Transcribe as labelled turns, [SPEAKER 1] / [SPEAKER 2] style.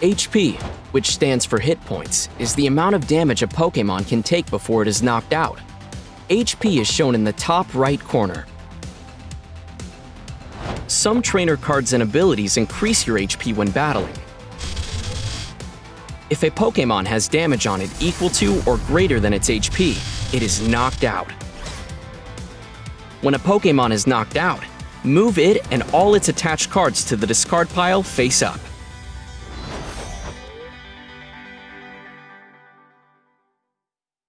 [SPEAKER 1] HP, which stands for hit points, is the amount of damage a Pokémon can take before it is knocked out. HP is shown in the top right corner. Some trainer cards and abilities increase your HP when battling. If a Pokémon has damage on it equal to or greater than its HP, it is knocked out. When a Pokémon is knocked out, move it and all its attached cards to the discard pile face up.